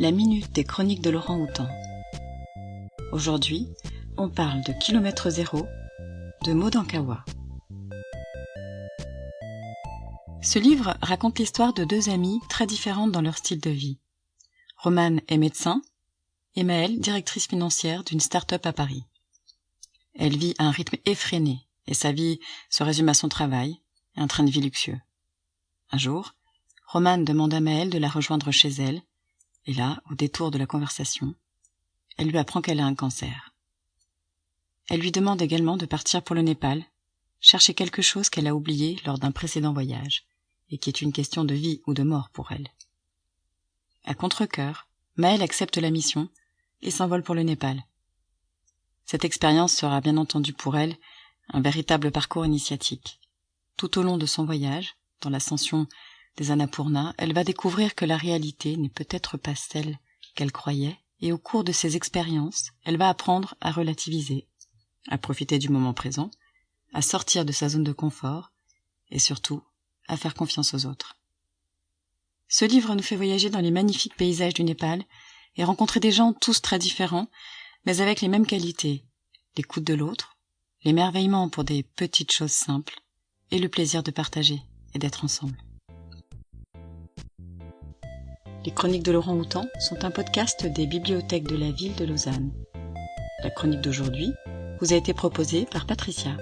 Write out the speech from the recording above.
la minute des chroniques de Laurent Houtan. Aujourd'hui, on parle de kilomètre zéro, de Modankawa. Ce livre raconte l'histoire de deux amies très différentes dans leur style de vie. Romane est médecin et Maëlle, directrice financière d'une start-up à Paris. Elle vit à un rythme effréné et sa vie se résume à son travail et un train de vie luxueux. Un jour, Romane demande à Maëlle de la rejoindre chez elle, et là, au détour de la conversation, elle lui apprend qu'elle a un cancer. Elle lui demande également de partir pour le Népal, chercher quelque chose qu'elle a oublié lors d'un précédent voyage, et qui est une question de vie ou de mort pour elle. À contre-cœur, Maëlle accepte la mission et s'envole pour le Népal. Cette expérience sera bien entendu pour elle un véritable parcours initiatique. Tout au long de son voyage, dans l'ascension des Annapurna, elle va découvrir que la réalité n'est peut-être pas celle qu'elle croyait, et au cours de ses expériences, elle va apprendre à relativiser, à profiter du moment présent, à sortir de sa zone de confort, et surtout à faire confiance aux autres. Ce livre nous fait voyager dans les magnifiques paysages du Népal et rencontrer des gens tous très différents, mais avec les mêmes qualités, l'écoute de l'autre, l'émerveillement pour des petites choses simples, et le plaisir de partager et d'être ensemble. Les chroniques de Laurent Houtan sont un podcast des bibliothèques de la ville de Lausanne. La chronique d'aujourd'hui vous a été proposée par Patricia.